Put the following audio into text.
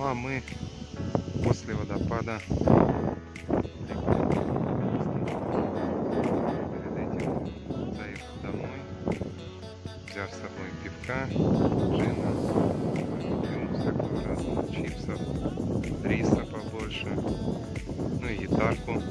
Ну а мы после водопада. Перед этим заехал домой, взяв с собой пивка, джина, ну, всякого разного, чипсов, риса побольше, ну и гитарку.